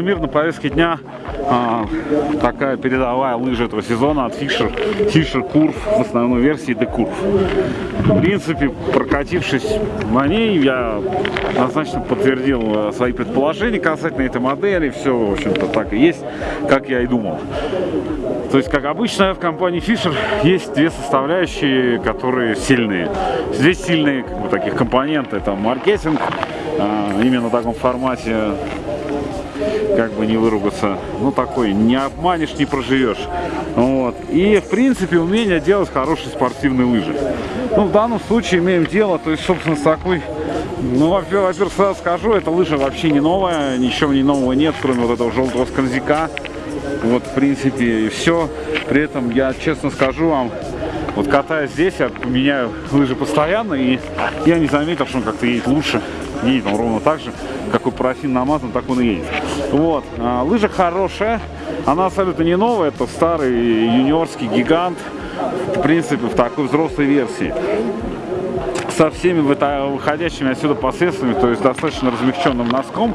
Солнце мир на повестке дня а, такая передовая лыжа этого сезона от Fisher, Fisher Curve в основной версии The Curve. В принципе, прокатившись на ней, я однозначно подтвердил э, свои предположения касательно этой модели. Все, в общем-то, так и есть, как я и думал. То есть, как обычно, в компании Fisher есть две составляющие, которые сильные. Здесь сильные как бы, таких компоненты, это маркетинг, а, именно в таком формате как бы не выругаться. Ну, такой, не обманешь, не проживешь. Вот. И, в принципе, умение делать хорошие спортивные лыжи. Ну, в данном случае имеем дело, то есть, собственно, с такой... Ну, во-первых, сразу скажу, эта лыжа вообще не новая, ничего не нового нет, кроме вот этого желтого скользяка. Вот, в принципе, и все. При этом, я честно скажу вам, вот катаясь здесь, я меняю лыжи постоянно, и я не заметил, что он как-то едет лучше. Едет он ровно так же, какой парафин намазан, так он и едет. Вот, а, лыжа хорошая, она абсолютно не новая, это старый юниорский гигант, в принципе, в такой взрослой версии. Со всеми выходящими отсюда последствиями, то есть достаточно размягченным носком,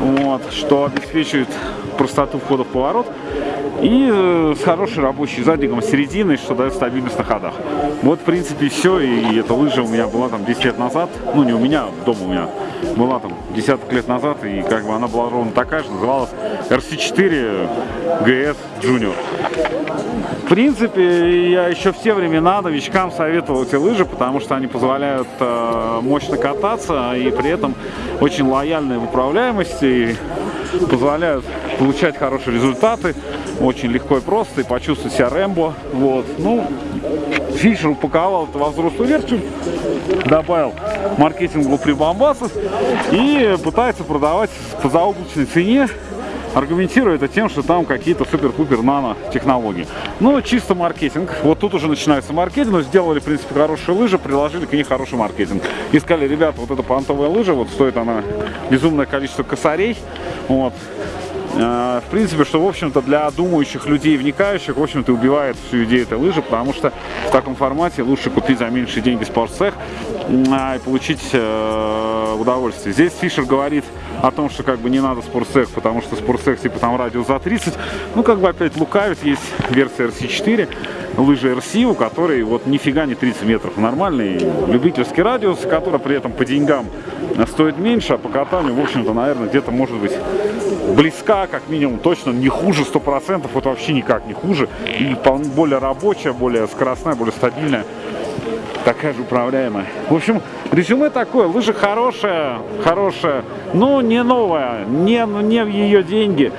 вот, что обеспечивает простоту входа в поворот и э, с хорошей рабочей задником серединой, что дает стабильность на ходах. Вот, в принципе, все, и эта лыжа у меня была там 10 лет назад, ну, не у меня, дома у меня была там десяток лет назад, и как бы она была ровно такая же, называлась RC4 GS Junior. В принципе, я еще все времена новичкам советовал эти лыжи, потому что они позволяют э, мощно кататься и при этом очень лояльные в управляемости, и позволяют получать хорошие результаты, очень легко и просто, и почувствовать себя Рэмбо. Вот. Ну, Фишер упаковал это во взрослую версию, добавил маркетинговых прибамбасов и пытается продавать по заоблачной цене аргументируя это тем, что там какие-то супер-пупер нано технологии. Ну, чисто маркетинг. Вот тут уже начинается маркетинг. Но сделали, в принципе, хорошие лыжи, приложили к ней хороший маркетинг. И сказали, ребята, вот эта понтовая лыжа, вот стоит она безумное количество косарей. Вот. Э, в принципе, что, в общем-то, для думающих людей, вникающих, в общем-то, убивает всю идею этой лыжи, потому что в таком формате лучше купить за меньшие деньги спортцех и получить э, удовольствие. Здесь Фишер говорит о том, что как бы не надо спортсех, потому что спортсех типа там радиус за 30. Ну, как бы опять лукавит, есть версия RC4, лыжи RC, у которой вот нифига не 30 метров. Нормальный любительский радиус, который при этом по деньгам стоит меньше, а по катанию, в общем-то, наверное, где-то может быть близка, как минимум, точно не хуже 100%, вот вообще никак не хуже. И более рабочая, более скоростная, более стабильная, такая же управляемая. В общем, резюме такое, лыжа хорошая, хорошая, но не новая, не, не в ее деньги.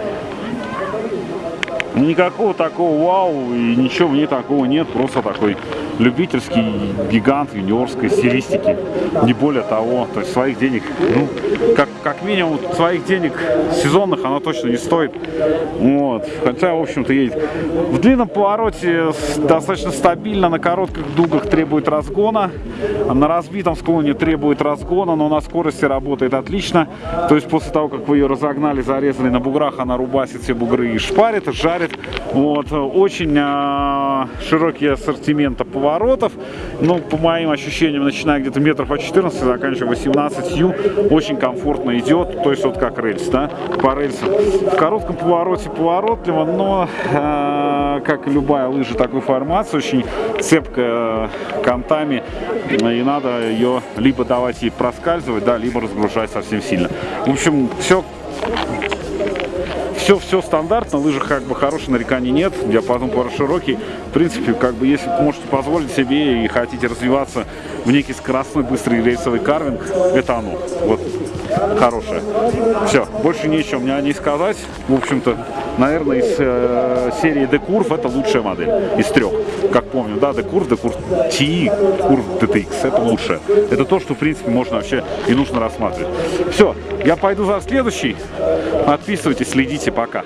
Никакого такого вау и ничего в ней такого нет, просто такой любительский гигант юниорской стилистики, не более того, то есть своих денег, ну, как, как минимум своих денег сезонных она точно не стоит, вот, хотя, в общем-то, едет. В длинном повороте достаточно стабильно, на коротких дугах требует разгона, на разбитом склоне требует разгона, но на скорости работает отлично, то есть после того, как вы ее разогнали, зарезали на буграх, она рубасит все бугры и шпарит, жарит, вот, очень э, широкий ассортимент по поворотов. Ну, по моим ощущениям, начиная где-то метров по 14, заканчивая 18 ю, очень комфортно идет, то есть вот как рельс, да, по рельсам. В коротком повороте поворотливо, но, э, как и любая лыжа такой формации, очень цепкая контами, и надо ее либо давать ей проскальзывать, да, либо разгружать совсем сильно. В общем, все все, все стандартно, лыжах как бы хороших нареканий нет, диапазон пара широкий. В принципе, как бы, если можете позволить себе и хотите развиваться в некий скоростной быстрый рейсовый карвинг, это оно. Вот, хорошее. Все, больше нечего мне о ней сказать. В общем-то, наверное, из э, серии D-Curve это лучшая модель из трех. Как помню, да, D-Curve, D-Curve TE, Curve DTX, это лучшее. Это то, что, в принципе, можно вообще и нужно рассматривать. Все, я пойду за следующий. Подписывайтесь, следите, пока.